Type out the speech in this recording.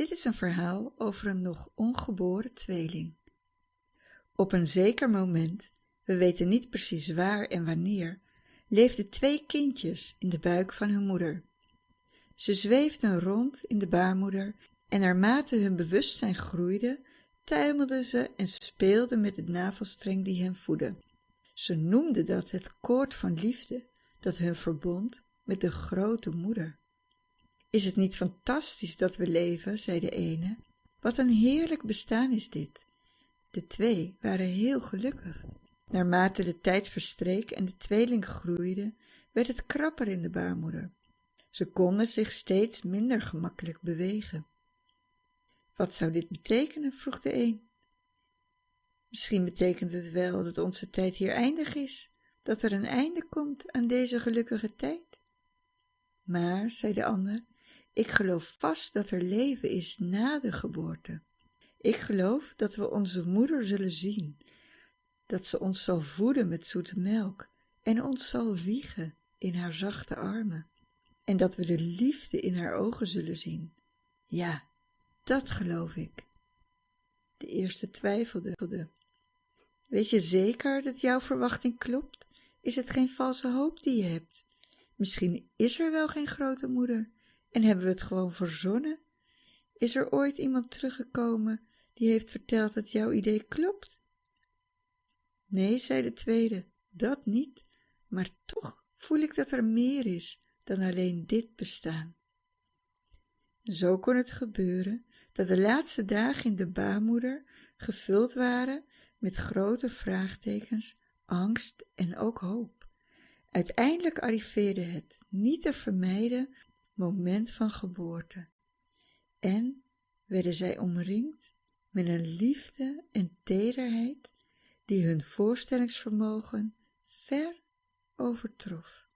Dit is een verhaal over een nog ongeboren tweeling. Op een zeker moment, we weten niet precies waar en wanneer, leefden twee kindjes in de buik van hun moeder. Ze zweefden rond in de baarmoeder en naarmate hun bewustzijn groeide, tuimelden ze en speelden met het navelstreng die hen voedde. Ze noemden dat het koord van liefde dat hun verbond met de grote moeder. Is het niet fantastisch dat we leven, zei de ene. Wat een heerlijk bestaan is dit. De twee waren heel gelukkig. Naarmate de tijd verstreek en de tweeling groeide, werd het krapper in de baarmoeder. Ze konden zich steeds minder gemakkelijk bewegen. Wat zou dit betekenen? vroeg de een. Misschien betekent het wel dat onze tijd hier eindig is, dat er een einde komt aan deze gelukkige tijd. Maar, zei de ander, ik geloof vast dat er leven is na de geboorte. Ik geloof dat we onze moeder zullen zien, dat ze ons zal voeden met zoete melk en ons zal wiegen in haar zachte armen, en dat we de liefde in haar ogen zullen zien. Ja, dat geloof ik. De eerste twijfelde. Weet je zeker dat jouw verwachting klopt? Is het geen valse hoop die je hebt? Misschien is er wel geen grote moeder en hebben we het gewoon verzonnen? Is er ooit iemand teruggekomen die heeft verteld dat jouw idee klopt? Nee, zei de tweede, dat niet, maar toch voel ik dat er meer is dan alleen dit bestaan. Zo kon het gebeuren dat de laatste dagen in de baarmoeder gevuld waren met grote vraagtekens, angst en ook hoop. Uiteindelijk arriveerde het niet te vermijden moment van geboorte en werden zij omringd met een liefde en tederheid die hun voorstellingsvermogen ver overtrof.